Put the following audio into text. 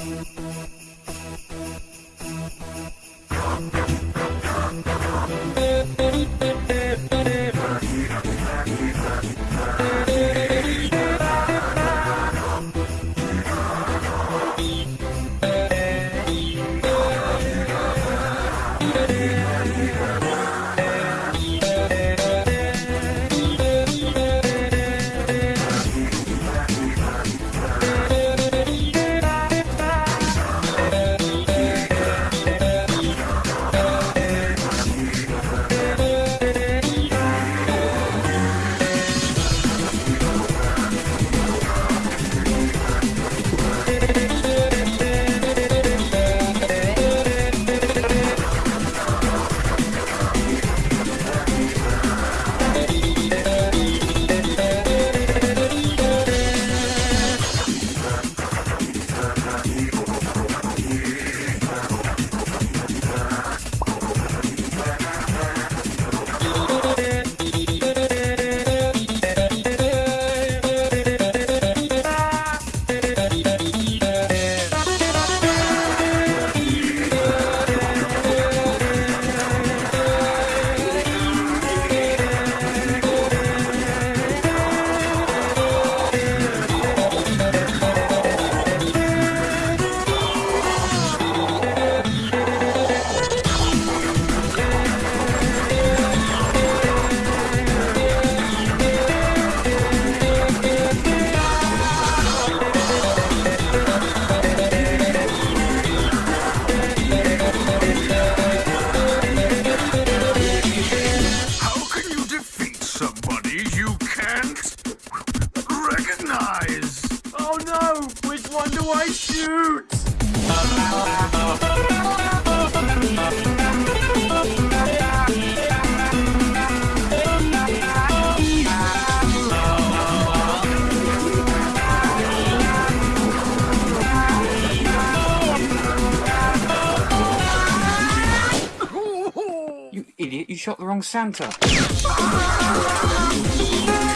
Thank you. Which one do I shoot? You idiot, you shot the wrong Santa.